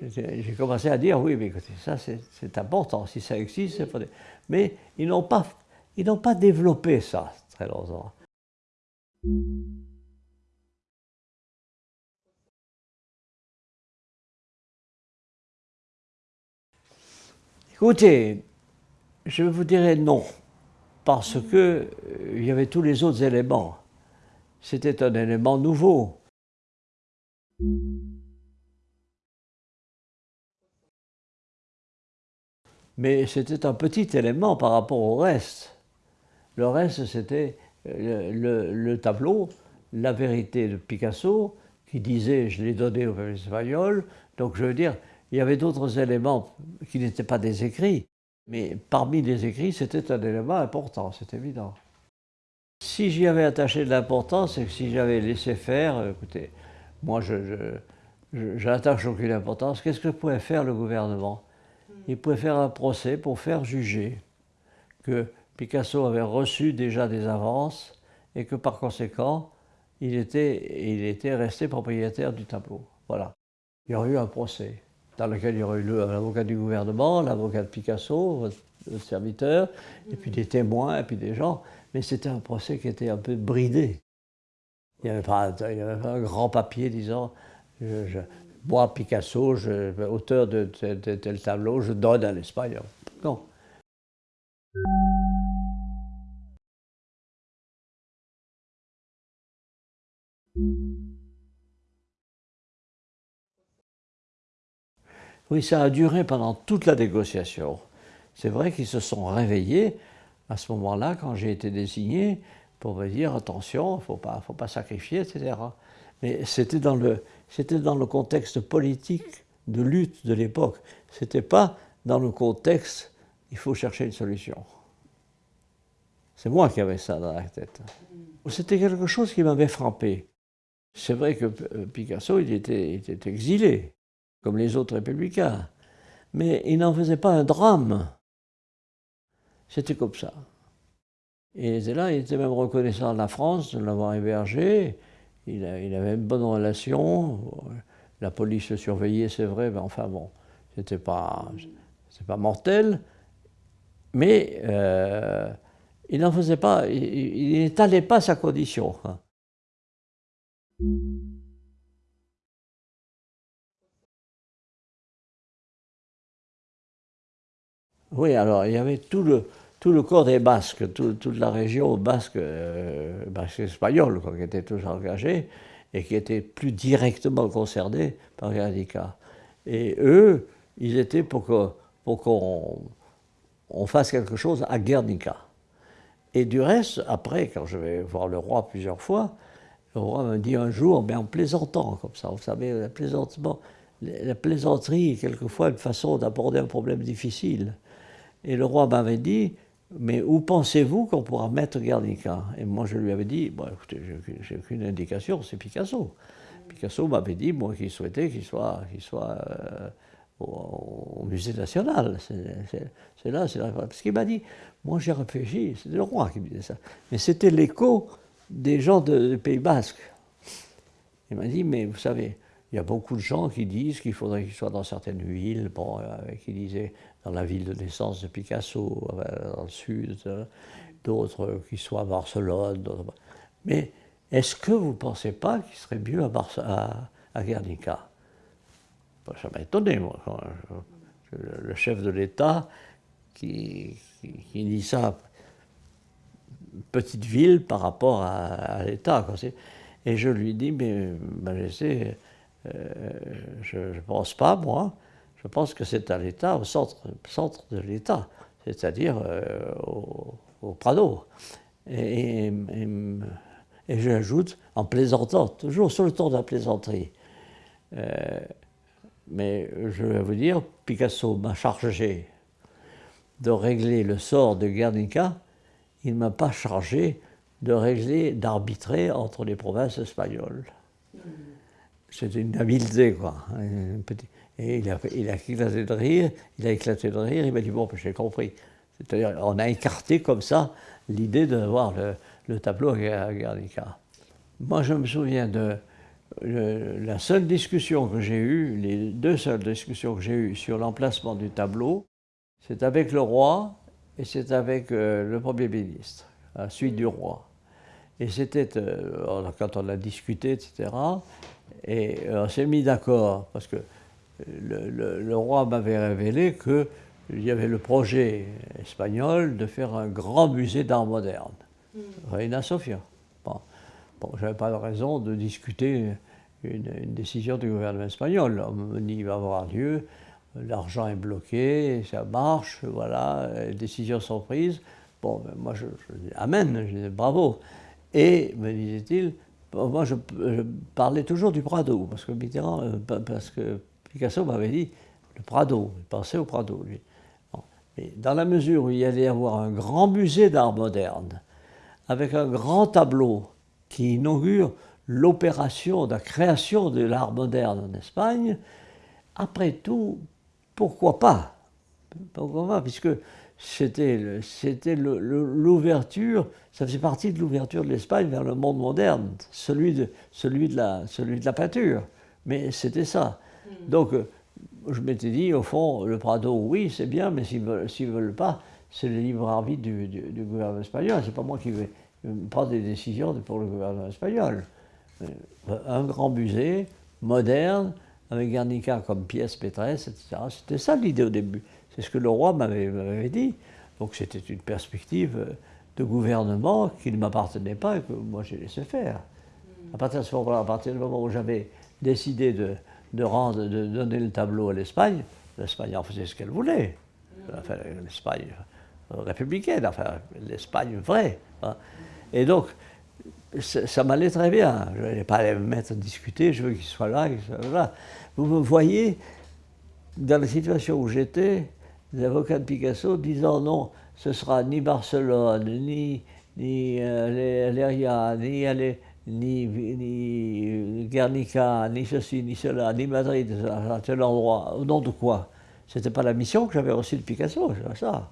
J'ai commencé à dire, oui, mais écoutez, ça c'est important, si ça existe, c'est Mais ils n'ont pas, pas développé ça très longtemps. Écoutez, je vous dirais non parce que euh, il y avait tous les autres éléments. C'était un élément nouveau. Mais c'était un petit élément par rapport au reste. Le reste, c'était euh, le, tableau, la vérité de Picasso, qui disait je l'ai donné au peuple espagnol. Donc je veux dire, il y avait d'autres éléments qui n'étaient pas des écrits, mais parmi les écrits, c'était un élément important, c'est évident. Si j'y avais attaché de l'importance, et que si j'avais laissé faire, écoutez, moi je, n'attache aucune importance, qu'est-ce que pouvait faire le gouvernement? Il pouvait faire un procès pour faire juger que Picasso avait reçu déjà des avances et que par conséquent, il était, il était resté propriétaire du tableau. Voilà. Il y aurait eu un procès dans lequel il y aurait eu l'avocat du gouvernement, l'avocat de Picasso, le serviteur, et puis des témoins, et puis des gens. Mais c'était un procès qui était un peu bridé. Il n'y avait, pas un grand papier disant moi, Picasso, auteur de tel, tableau, je donne à l'Espagne. Non. Oui, ça a duré pendant toute la négociation. C'est vrai qu'ils se sont réveillés à ce moment-là, quand j'ai été désigné, pour me dire attention, il ne faut pas, faut pas sacrifier, etc. Mais c'était dans, le, dans le contexte politique de lutte de l'époque. Ce n'était pas dans le contexte il faut chercher une solution. C'est moi qui avais ça dans la tête. C'était quelque chose qui m'avait frappé. C'est vrai que Picasso, il était, il était exilé comme les autres républicains. Mais il n'en faisait pas un drame. C'était comme ça. Et là, il était même reconnaissant à la France de l'avoir hébergé. Il, avait une bonne relation. La police le surveillait, c'est vrai, mais enfin bon, c'était pas, pas mortel. Mais euh, il n'en faisait pas, il n'étalait pas sa condition. Oui, alors il y avait tout le, tout le corps des Basques, toute la région basque, euh, basque espagnole, qui était tous engagés et qui était plus directement concernés par Guernica. Et eux, ils étaient pour qu'on fasse quelque chose à Guernica. Et du reste, après, quand je vais voir le roi plusieurs fois, le roi me dit un jour, mais en plaisantant comme ça, vous savez, la, plaisantement, la plaisanterie est quelquefois une façon d'aborder un problème difficile. Et le roi m'avait dit, mais où pensez-vous qu'on pourra mettre Guernica? Et moi, je lui avais dit, bon, écoutez, j'ai aucune indication, c'est Picasso. Picasso m'avait dit, moi, qu'il souhaitait qu'il soit, soit euh, au, musée national. C'est là, c'est là. Parce qu'il m'a dit, moi, j'ai réfléchi, c'était le roi qui me disait ça. Mais c'était l'écho des gens du Pays Basque. Il m'a dit, mais vous savez, il y a beaucoup de gens qui disent qu'il faudrait qu'il soit dans certaines villes, bon, euh, qui disaient dans la ville de naissance de Picasso, euh, dans le sud, euh, d'autres qui soient à Barcelone. Mais est-ce que vous ne pensez pas qu'il serait mieux à, à, Guernica? Ça m'a étonné, moi. le chef de l'État qui, dit ça, petite ville par rapport à, l'État. Et je lui dis, mais Majesté, euh, je ne pense pas, moi. Je pense que c'est à l'État, au centre, centre de l'État, c'est-à-dire euh, au, Prado. Et, j'ajoute, en plaisantant, toujours sur le ton de la plaisanterie. Euh, mais je vais vous dire, Picasso m'a chargé de régler le sort de Guernica, il ne m'a pas chargé de régler, d'arbitrer entre les provinces espagnoles. C'était une habileté, quoi. Et il a, éclaté de rire, il a éclaté de rire, il m'a dit, bon, j'ai compris. C'est-à-dire, on a écarté comme ça l'idée d'avoir le, le, tableau à Guernica. Moi, je me souviens de la seule discussion que j'ai eue, les deux seules discussions que j'ai eues sur l'emplacement du tableau, c'est avec le roi et c'est avec euh, le Premier ministre, à la suite du roi. Et c'était, euh, quand on a discuté, etc., et euh, on s'est mis d'accord, parce que le, roi m'avait révélé que il y avait le projet espagnol de faire un grand musée d'art moderne, mm. Reina Sofia. Bon, bon je n'avais pas de raison de discuter une, décision du gouvernement espagnol. Il va avoir lieu, l'argent est bloqué, ça marche, voilà, les décisions sont prises. Bon, ben, moi je, dis Amen, je dis bravo. Et, me disait-il, moi je, parlais toujours du Prado, parce que Mitterrand, euh, parce que Picasso m'avait dit le Prado, il pensait au Prado, lui. dans la mesure où il y allait y avoir un grand musée d'art moderne, avec un grand tableau qui inaugure l'opération de la création de l'art moderne en Espagne, après tout, pourquoi pas? Pourquoi pas? Puisque c'était l'ouverture, ça faisait partie de l'ouverture de l'Espagne vers le monde moderne, celui de, celui de, la, celui de la peinture. Mais c'était ça. Hmm. Donc, euh, je m'étais dit, au fond, le Prado, oui, c'est bien, mais s'ils ne veulent, veulent, pas, c'est le libre arbitre du, du, gouvernement espagnol. C'est pas moi qui vais prendre des décisions pour le gouvernement espagnol. Euh, un grand musée, moderne, avec Guernica comme pièce maîtresse, etc. C'était ça l'idée au début. C'est ce que le roi m'avait dit. Donc c'était une perspective de gouvernement qui ne m'appartenait pas et que moi j'ai laissé faire. À partir de ce moment-là, à partir du moment où j'avais décidé de, de, rendre, de donner le tableau à l'Espagne, l'Espagne en faisait ce qu'elle voulait. Enfin, l'Espagne républicaine, enfin l'Espagne vraie. Hein. Et donc, ça, m'allait très bien. Je n'allais pas aller me mettre à discuter, je veux qu'il soit là, qu'il soit là. Vous me voyez dans la situation où j'étais, les avocats de Picasso disant non, ce sera ni Barcelone, ni, ni euh, ni, ni, ni Guernica, ni ceci, ni cela, ni Madrid, à tel endroit. Au nom de quoi? C'était pas la mission que j'avais reçue de Picasso, ça.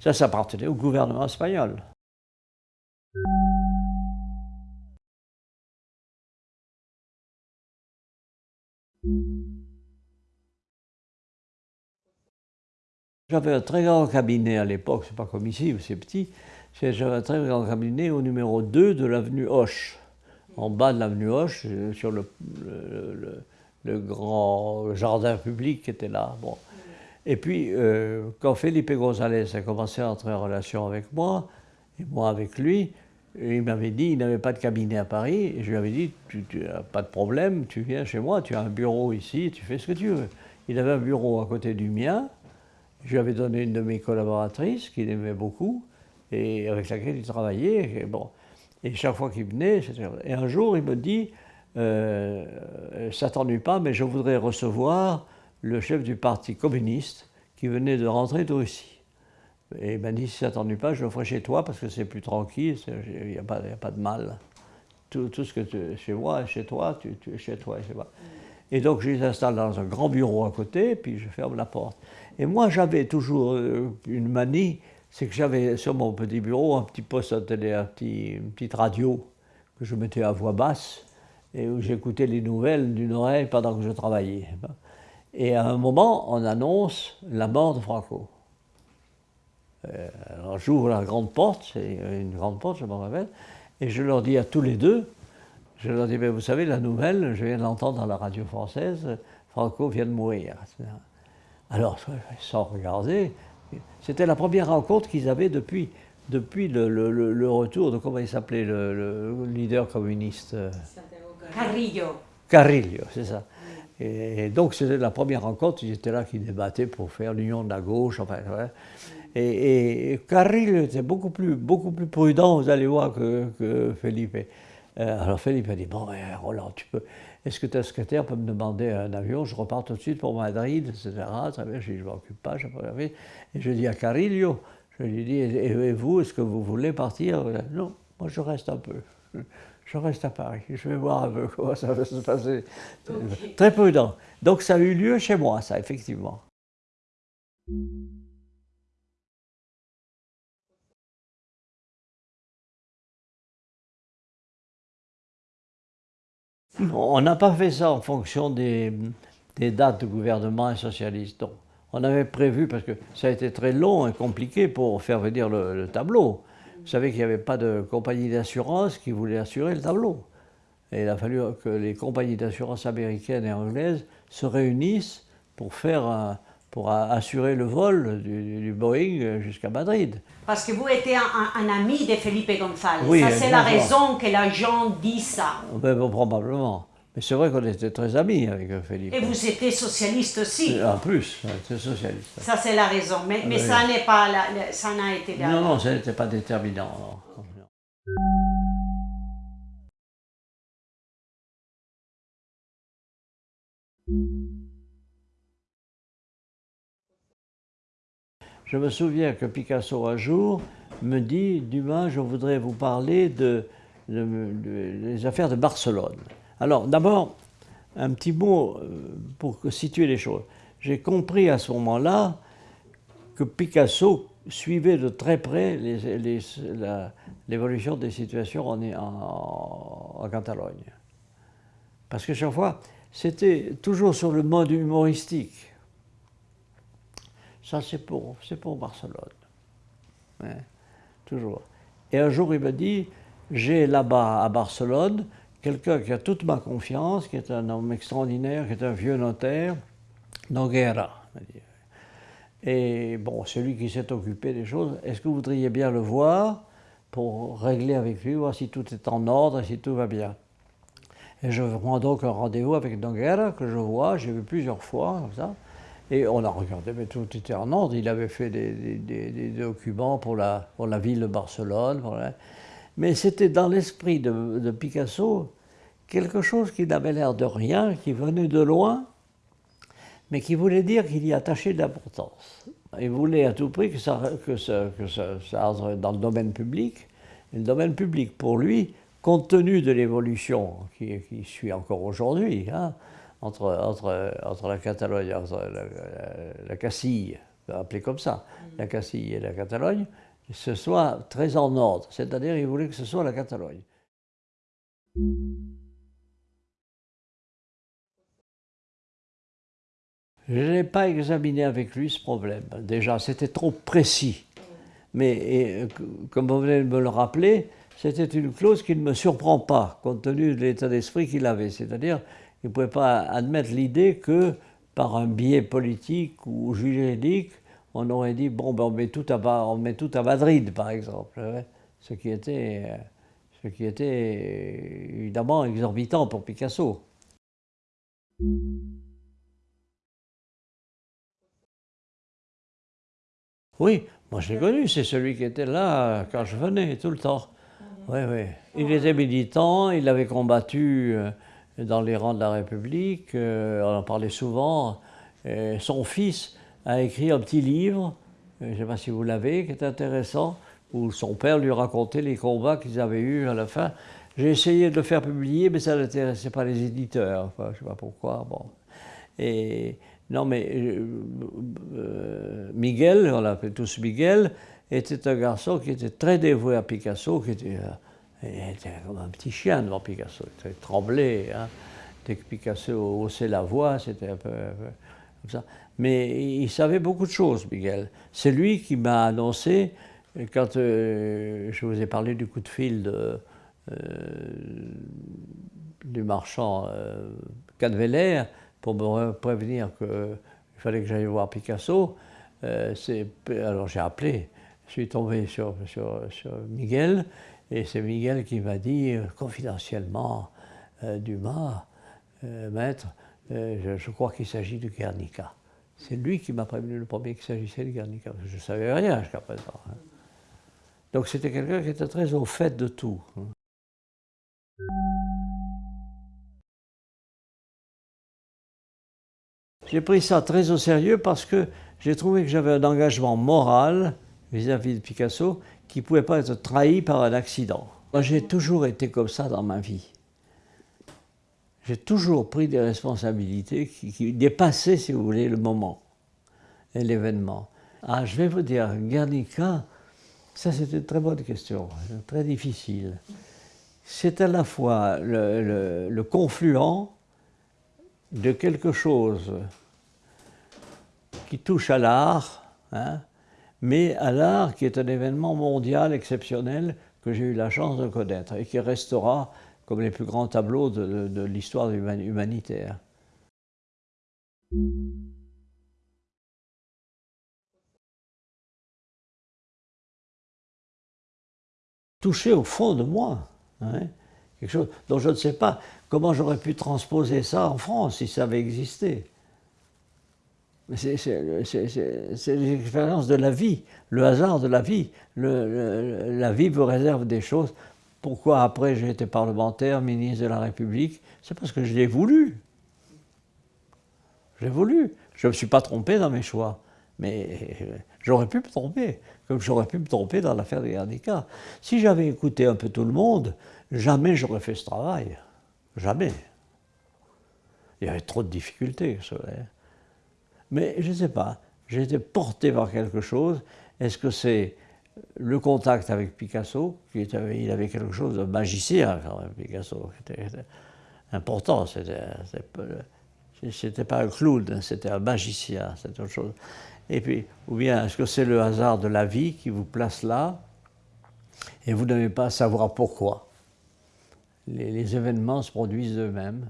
Ça, ça appartenait au gouvernement espagnol. J'avais un très grand cabinet à l'époque, c'est pas comme ici, c'est petit. J'avais un très grand cabinet au numéro 2 de l'avenue Hoche, en bas de l'avenue Hoche, euh, sur le, grand jardin public qui était là. Bon. Et puis, euh, quand Felipe González a commencé à entrer en relation avec moi, et moi avec lui, il m'avait dit, il n'avait pas de cabinet à Paris, et je lui avais dit, tu n'as pas de problème, tu viens chez moi, tu as un bureau ici, tu fais ce que tu veux. Il avait un bureau à côté du mien, je lui avais donné une de mes collaboratrices qu'il aimait beaucoup, et avec laquelle il travaillait. Et, bon. et chaque fois qu'il venait, et un jour il me dit, euh, ça t'ennuie pas, mais je voudrais recevoir le chef du parti communiste qui venait de rentrer de Russie. Et il m'a dit, si ça t'ennuie pas, je le ferai chez toi parce que c'est plus tranquille, il n'y a, pas de mal. Tout, ce que tu chez moi, chez toi, tu, es chez toi, chez moi. Et donc je les installe dans un grand bureau à côté, puis je ferme la porte. Et moi j'avais toujours euh, une manie, c'est que j'avais sur mon petit bureau un petit poste à télé, un petit, une petite radio que je mettais à voix basse et où j'écoutais les nouvelles d'une oreille pendant que je travaillais. Et à un moment, on annonce la mort de Franco. Euh, alors j'ouvre la grande porte, c'est une grande porte, je m'en rappelle, et je leur dis à tous les deux, je leur dis, mais vous savez, la nouvelle, je viens d'entendre dans la radio française, Franco vient de mourir. Alors, sans regarder, c'était la première rencontre qu'ils avaient depuis, depuis le, le, retour de, comment il s'appelait, le, leader communiste? Carrillo. Carrillo, c'est ça. Et, donc, c'était la première rencontre, ils étaient là qui débattaient pour faire l'union de la gauche, enfin, ouais. Et, et, Carrillo était beaucoup plus, beaucoup plus prudent, vous allez voir, que, que Felipe. Euh, alors Philippe a dit, bon, ben, Roland, tu peux, est-ce que ta secrétaire peut me demander un avion Je repars tout de suite pour Madrid, etc. Très bien, je ne m'occupe pas, je Et je dis à Carillo, je lui dis, et, vous, est-ce que vous voulez partir? Non, moi je reste un peu. Je reste à Paris, je vais voir un peu comment ça va se passer. Très prudent. Donc ça a eu lieu chez moi, ça, effectivement. On n'a pas fait ça en fonction des, dates de gouvernement socialiste. On avait prévu, parce que ça a été très long et compliqué pour faire venir le, tableau. Vous savez qu'il n'y avait pas de compagnie d'assurance qui voulait assurer le tableau. Et il a fallu que les compagnies d'assurance américaines et anglaises se réunissent pour faire un, pour assurer le vol du, Boeing jusqu'à Madrid. Parce que vous étiez un, ami de Felipe González. Oui, ça, c'est la raison que la gens dit ça. Ben, probablement. Mais c'est vrai qu'on était très amis avec Felipe. Et vous étiez socialiste aussi En plus, j'étais socialiste. Ça, c'est la raison. Mais, mais ça n'est pas, ça n'a été... Non, non, ça n'était pas déterminant. Je me souviens que Picasso un jour me dit Dumas, je voudrais vous parler de, des affaires de Barcelone. Alors d'abord, un petit mot euh, pour situer les choses. J'ai compris à ce moment-là que Picasso suivait de très près l'évolution des situations en, en, Catalogne. Parce que chaque fois, c'était toujours sur le mode humoristique. Ça, c'est pour, pour Barcelone. toujours. Et un jour, il m'a dit, j'ai là-bas à Barcelone quelqu'un qui a toute ma confiance, qui est un homme extraordinaire, qui est un vieux notaire, Noguera. Et bon, celui qui s'est occupé des choses, est-ce que vous voudriez bien le voir pour régler avec lui, voir si tout est en ordre si tout va bien? Et je prends donc un rendez-vous avec Noguera, que je vois, j'ai vu plusieurs fois, comme ça. Et on a regardé, mais tout était en ordre. Il avait fait des, documents pour la, ville de Barcelone. Mais c'était dans l'esprit de, Picasso quelque chose qui n'avait l'air de rien, qui venait de loin, mais qui voulait dire qu'il y attachait de l'importance. Il voulait à tout prix que ça, que dans le domaine public. Le domaine public, pour lui, compte tenu de l'évolution qui, qui, suit encore aujourd'hui, hein, entre, entre, entre la Catalogne, entre la, Castille, appelée comme ça, la Castille et la Catalogne, ce soit très en ordre. C'est-à-dire, il voulait que ce soit la Catalogne. Je n'ai pas examiné avec lui ce problème. Déjà, c'était trop précis. Mais comme vous venez de me le rappeler, c'était une clause qui ne me surprend pas, compte tenu de l'état d'esprit qu'il avait. C'est-à-dire, il ne pouvait pas admettre l'idée que par un biais politique ou juridique, on aurait dit bon, ben on, met tout à, on met tout à Madrid, par exemple. Ce qui était, ce qui était évidemment exorbitant pour Picasso. Oui, moi je l'ai connu, c'est celui qui était là quand je venais, tout le temps. Oui, oui. Il était militant, il avait combattu euh, dans les rangs de la République, euh, on en parlait souvent. son fils a écrit un petit livre, euh, je ne sais pas si vous l'avez, qui est intéressant, où son père lui racontait les combats qu'ils avaient eus à la fin. J'ai essayé de le faire publier, mais ça n'intéressait pas les éditeurs, je ne sais pas pourquoi. Bon. Et non, mais euh, Miguel, on l'appelait tous Miguel, était un garçon qui était très dévoué à Picasso, qui était il était comme un petit chien devant Picasso, il tremblait. Hein. Dès que Picasso haussait la voix, c'était un peu, comme ça. Mais il savait beaucoup de choses, Miguel. C'est lui qui m'a annoncé, quand euh, je vous ai parlé du coup de fil euh, du marchand euh, pour me prévenir qu'il fallait que j'aille voir Picasso, alors j'ai appelé, je suis tombé sur, sur Miguel, et c'est Miguel qui m'a dit euh, confidentiellement, euh, Dumas, euh, maître, je, crois qu'il s'agit du Guernica. C'est lui qui m'a prévenu le premier qu'il s'agissait du Guernica, parce que je ne savais rien jusqu'à présent. Hein. Donc c'était quelqu'un qui était très au fait de tout. Hein. J'ai pris ça très au sérieux parce que j'ai trouvé que j'avais un engagement moral vis-à-vis de Picasso qui ne pouvait pas être trahi par un accident. Moi, j'ai toujours été comme ça dans ma vie. J'ai toujours pris des responsabilités qui, dépassaient, si vous voulez, le moment et l'événement. Ah, je vais vous dire, Guernica, ça c'est une très bonne question, très difficile. C'est à la fois le, le confluent de quelque chose qui touche à l'art, hein, mais à l'art, qui est un événement mondial exceptionnel que j'ai eu la chance de connaître et qui restera comme les plus grands tableaux de, l'histoire humanitaire. touché au fond de moi, hein, quelque chose dont je ne sais pas comment j'aurais pu transposer ça en France si ça avait existé. C'est l'expérience de la vie, le hasard de la vie. la vie vous réserve des choses. Pourquoi après j'ai été parlementaire, ministre de la République? C'est parce que je l'ai voulu. J'ai voulu. Je ne me suis pas trompé dans mes choix. Mais j'aurais pu me tromper, comme j'aurais pu me tromper dans l'affaire des Guernica. Si j'avais écouté un peu tout le monde, jamais j'aurais fait ce travail. Jamais. Il y avait trop de difficultés. Mais je ne sais pas, j'ai été porté par quelque chose. Est-ce que c'est le contact avec Picasso, qui était, il avait quelque chose de magicien quand même, Picasso, qui était, important. C'était pas un clown, c'était un magicien, c'est autre chose. Et puis, ou bien est-ce que c'est le hasard de la vie qui vous place là et vous n'avez pas à savoir pourquoi? Les, les événements se produisent eux-mêmes.